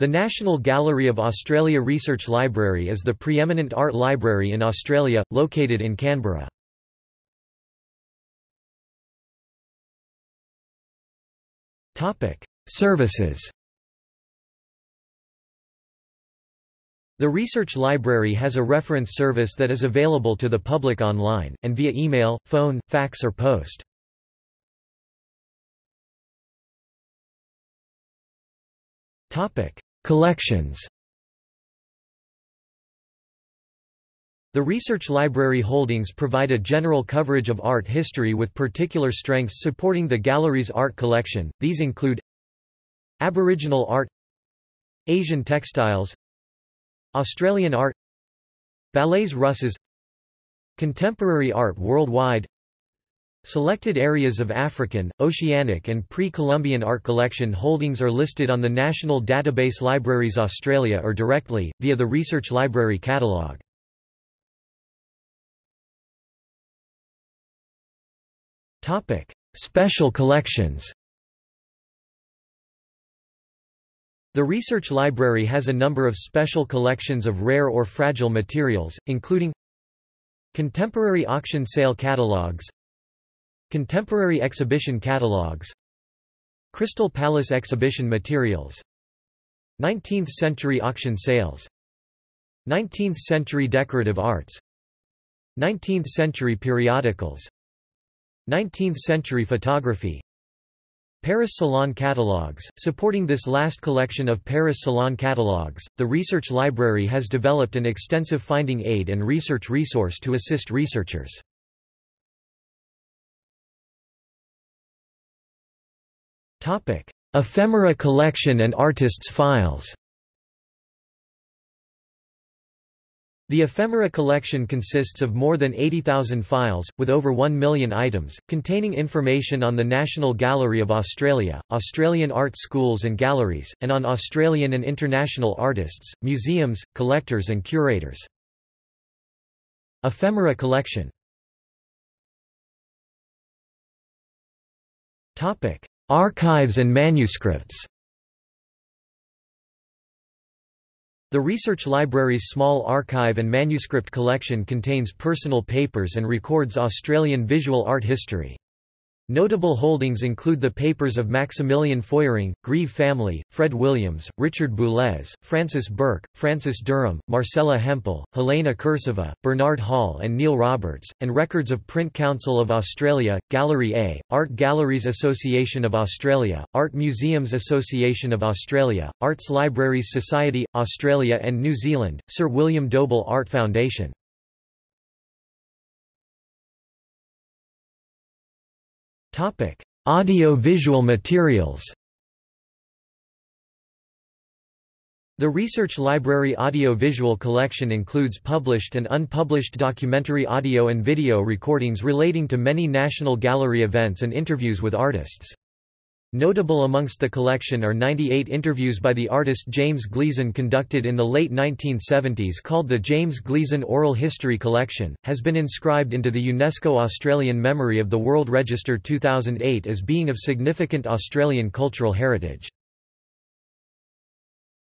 The National Gallery of Australia Research Library is the preeminent art library in Australia, located in Canberra. Services The Research Library has a reference service that is available to the public online, and via email, phone, fax or post. Collections The research library holdings provide a general coverage of art history with particular strengths supporting the gallery's art collection, these include Aboriginal art Asian textiles Australian art Ballets Russes Contemporary art worldwide Selected areas of African, Oceanic and pre-Columbian art collection holdings are listed on the National Database Libraries Australia or directly, via the Research Library catalogue. Special collections The Research Library has a number of special collections of rare or fragile materials, including Contemporary auction sale catalogues Contemporary exhibition catalogues Crystal Palace exhibition materials. 19th-century auction sales. 19th-century decorative arts. 19th-century periodicals. 19th-century photography. Paris Salon catalogues. Supporting this last collection of Paris Salon catalogues, the Research Library has developed an extensive finding aid and research resource to assist researchers. Ephemera collection and artists' files. The ephemera collection consists of more than 80,000 files, with over 1 million items, containing information on the National Gallery of Australia, Australian art schools and galleries, and on Australian and international artists, museums, collectors and curators. Ephemera collection Archives and manuscripts The Research Library's small archive and manuscript collection contains personal papers and records Australian visual art history. Notable holdings include the papers of Maximilian Feuerring, Grieve family, Fred Williams, Richard Boulez, Frances Burke, Frances Derham, Marcella Hempel, Helena Kursava, Bernard Hall and Neil Roberts, and records of Print Council of Australia, Gallery A, Art Galleries Association of Australia, Art Museums Association of Australia, Arts Libraries Society, Australia and New Zealand, Sir William Dobell Art Foundation. Topic: Audio-visual materials. The Research Library audio-visual collection includes published and unpublished documentary audio and video recordings relating to many National Gallery events and interviews with artists. Notable amongst the collection are 98 interviews by the artist James Gleeson conducted in the late 1970s called the James Gleeson Oral History Collection, has been inscribed into the UNESCO Australian Memory of the World Register 2008 as being of significant Australian cultural heritage.